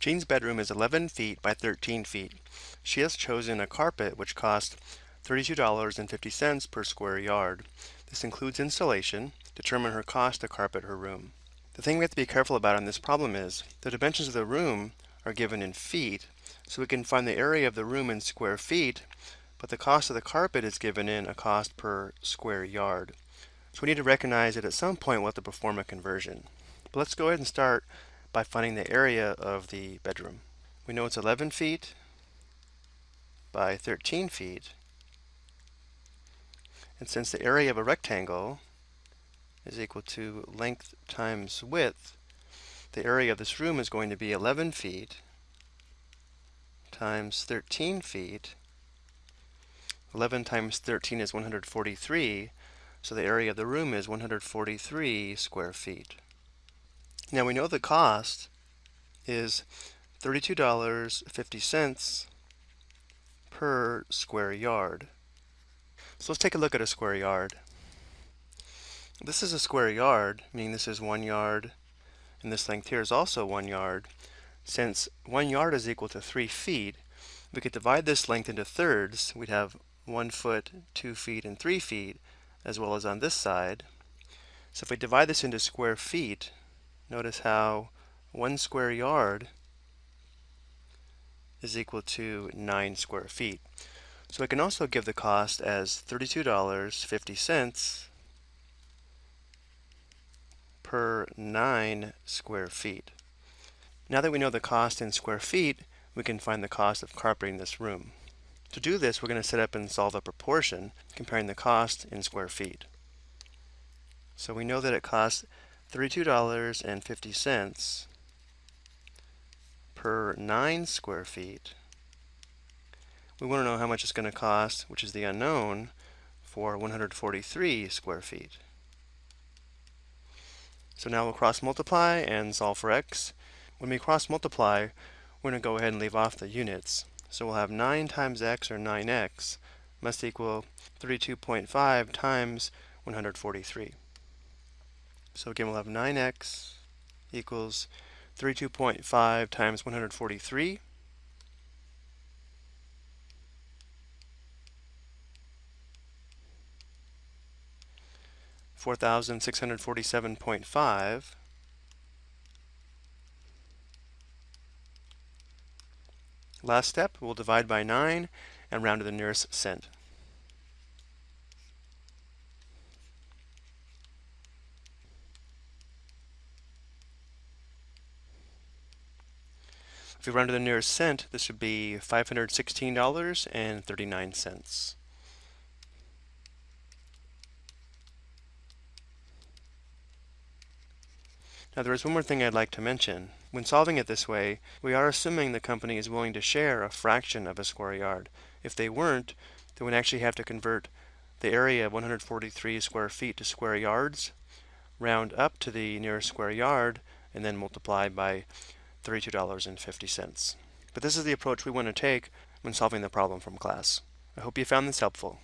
Jean's bedroom is 11 feet by 13 feet. She has chosen a carpet which costs $32.50 per square yard. This includes installation. Determine her cost to carpet her room. The thing we have to be careful about in this problem is the dimensions of the room are given in feet, so we can find the area of the room in square feet, but the cost of the carpet is given in a cost per square yard. So we need to recognize that at some point we'll have to perform a conversion. But let's go ahead and start by finding the area of the bedroom. We know it's 11 feet by 13 feet. And since the area of a rectangle is equal to length times width, the area of this room is going to be 11 feet times 13 feet. 11 times 13 is 143, so the area of the room is 143 square feet. Now we know the cost is $32.50 per square yard. So let's take a look at a square yard. This is a square yard, meaning this is one yard, and this length here is also one yard. Since one yard is equal to three feet, we could divide this length into thirds. We'd have one foot, two feet, and three feet, as well as on this side. So if we divide this into square feet, notice how one square yard is equal to 9 square feet. So I can also give the cost as $32.50 per 9 square feet. Now that we know the cost in square feet, we can find the cost of carpeting this room. To do this, we're going to set up and solve a proportion comparing the cost in square feet. So we know that it costs $32.50 per 9 square feet. We want to know how much it's going to cost, which is the unknown, for 143 square feet. So now we'll cross multiply and solve for x. When we cross multiply, we're going to go ahead and leave off the units. So we'll have 9 times x, or 9x, must equal 32.5 times 143. So again, we'll have 9x equals 32.5 times 143. Four thousand six hundred forty-seven point five Last step, we'll divide by 9 and round to the nearest cent. If we round to the nearest cent, this would be $516.39. Now there is one more thing I'd like to mention. When solving it this way, we are assuming the company is willing to share a fraction of a square yard. If they weren't, then we'd actually have to convert the area of 143 square feet to square yards, round up to the nearest square yard, and then multiply by $32.50. But this is the approach we want to take when solving the problem from class. I hope you found this helpful.